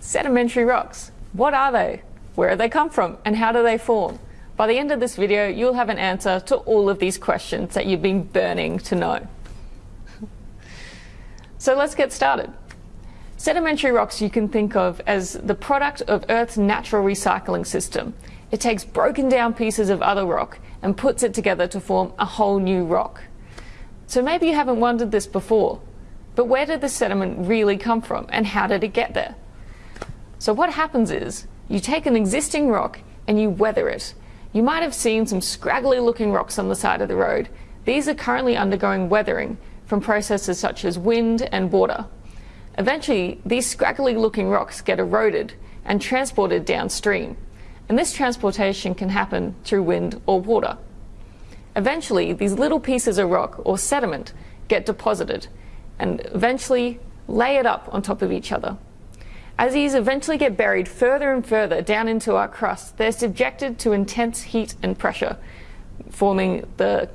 Sedimentary rocks. What are they? Where do they come from? And how do they form? By the end of this video, you'll have an answer to all of these questions that you've been burning to know. so let's get started. Sedimentary rocks you can think of as the product of Earth's natural recycling system. It takes broken down pieces of other rock and puts it together to form a whole new rock. So maybe you haven't wondered this before, but where did the sediment really come from and how did it get there? So what happens is, you take an existing rock and you weather it. You might have seen some scraggly looking rocks on the side of the road. These are currently undergoing weathering from processes such as wind and water. Eventually, these scraggly looking rocks get eroded and transported downstream. And this transportation can happen through wind or water. Eventually, these little pieces of rock or sediment get deposited and eventually layered up on top of each other. As these eventually get buried further and further down into our crust, they're subjected to intense heat and pressure, forming the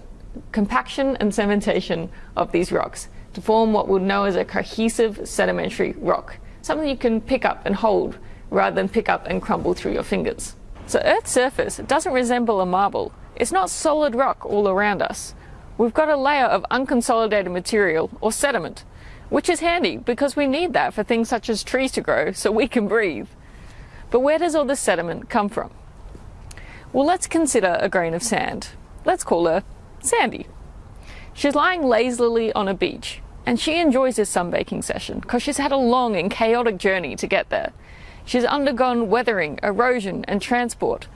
compaction and cementation of these rocks to form what we'll know as a cohesive sedimentary rock, something you can pick up and hold rather than pick up and crumble through your fingers. So Earth's surface doesn't resemble a marble. It's not solid rock all around us. We've got a layer of unconsolidated material or sediment which is handy because we need that for things such as trees to grow so we can breathe. But where does all this sediment come from? Well, let's consider a grain of sand. Let's call her Sandy. She's lying lazily on a beach and she enjoys this sunbaking session because she's had a long and chaotic journey to get there. She's undergone weathering, erosion and transport.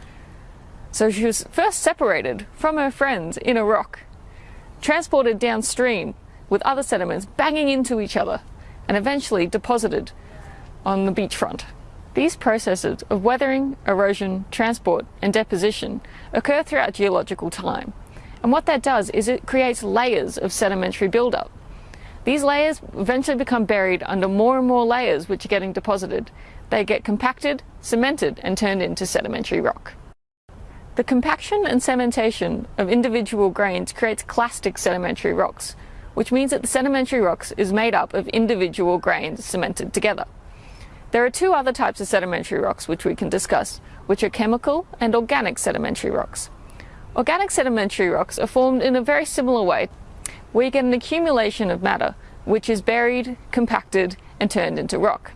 So she was first separated from her friends in a rock, transported downstream with other sediments banging into each other and eventually deposited on the beachfront. These processes of weathering, erosion, transport and deposition occur throughout geological time. And what that does is it creates layers of sedimentary buildup. These layers eventually become buried under more and more layers which are getting deposited. They get compacted, cemented and turned into sedimentary rock. The compaction and cementation of individual grains creates clastic sedimentary rocks, which means that the sedimentary rocks is made up of individual grains cemented together. There are two other types of sedimentary rocks which we can discuss, which are chemical and organic sedimentary rocks. Organic sedimentary rocks are formed in a very similar way, you get an accumulation of matter, which is buried, compacted, and turned into rock.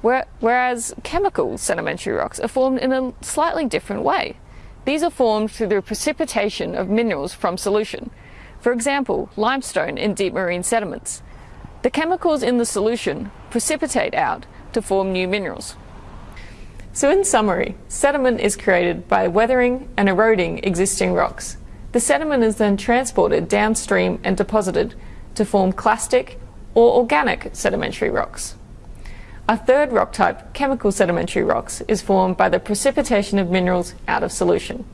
Whereas chemical sedimentary rocks are formed in a slightly different way. These are formed through the precipitation of minerals from solution, for example, limestone in deep marine sediments. The chemicals in the solution precipitate out to form new minerals. So in summary, sediment is created by weathering and eroding existing rocks. The sediment is then transported downstream and deposited to form clastic or organic sedimentary rocks. A third rock type, chemical sedimentary rocks, is formed by the precipitation of minerals out of solution.